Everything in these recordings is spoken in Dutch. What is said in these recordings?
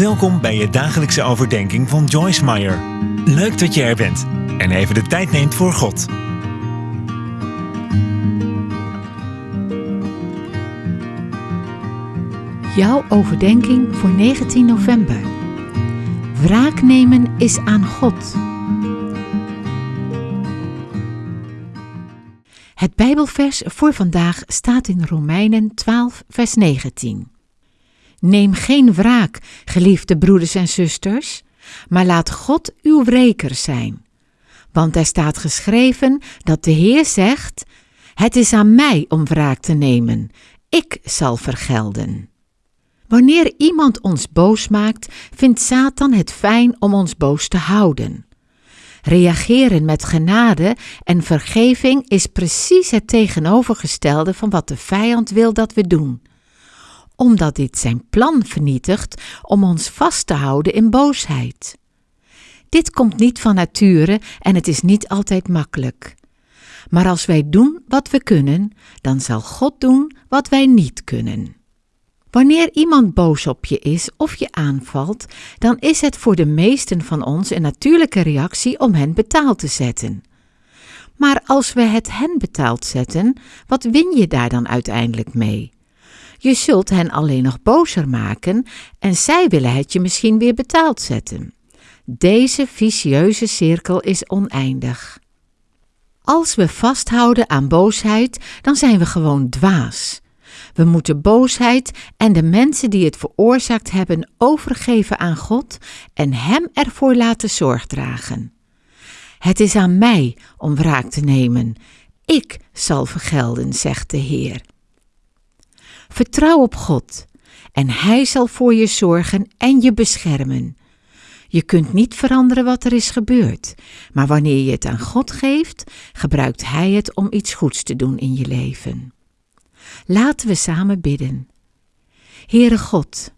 Welkom bij je dagelijkse overdenking van Joyce Meyer. Leuk dat je er bent en even de tijd neemt voor God. Jouw overdenking voor 19 november. Wraak nemen is aan God. Het Bijbelvers voor vandaag staat in Romeinen 12, vers 19. Neem geen wraak, geliefde broeders en zusters, maar laat God uw wreker zijn. Want er staat geschreven dat de Heer zegt: Het is aan mij om wraak te nemen, ik zal vergelden. Wanneer iemand ons boos maakt, vindt Satan het fijn om ons boos te houden. Reageren met genade en vergeving is precies het tegenovergestelde van wat de vijand wil dat we doen omdat dit zijn plan vernietigt om ons vast te houden in boosheid. Dit komt niet van nature en het is niet altijd makkelijk. Maar als wij doen wat we kunnen, dan zal God doen wat wij niet kunnen. Wanneer iemand boos op je is of je aanvalt, dan is het voor de meesten van ons een natuurlijke reactie om hen betaald te zetten. Maar als we het hen betaald zetten, wat win je daar dan uiteindelijk mee? Je zult hen alleen nog bozer maken en zij willen het je misschien weer betaald zetten. Deze vicieuze cirkel is oneindig. Als we vasthouden aan boosheid, dan zijn we gewoon dwaas. We moeten boosheid en de mensen die het veroorzaakt hebben overgeven aan God en Hem ervoor laten zorg dragen. Het is aan mij om wraak te nemen. Ik zal vergelden, zegt de Heer. Vertrouw op God en Hij zal voor je zorgen en je beschermen. Je kunt niet veranderen wat er is gebeurd, maar wanneer je het aan God geeft, gebruikt Hij het om iets goeds te doen in je leven. Laten we samen bidden. Heere God,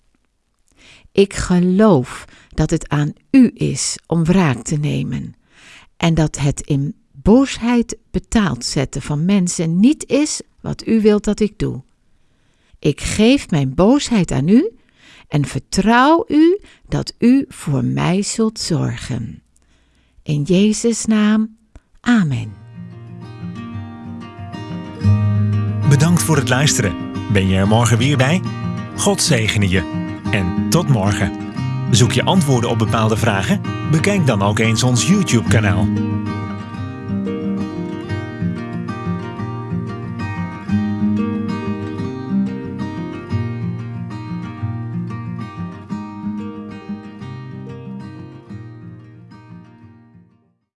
ik geloof dat het aan U is om wraak te nemen en dat het in boosheid betaald zetten van mensen niet is wat U wilt dat ik doe. Ik geef mijn boosheid aan u en vertrouw u dat u voor mij zult zorgen. In Jezus' naam, amen. Bedankt voor het luisteren. Ben je er morgen weer bij? God zegene je. En tot morgen. Zoek je antwoorden op bepaalde vragen? Bekijk dan ook eens ons YouTube-kanaal.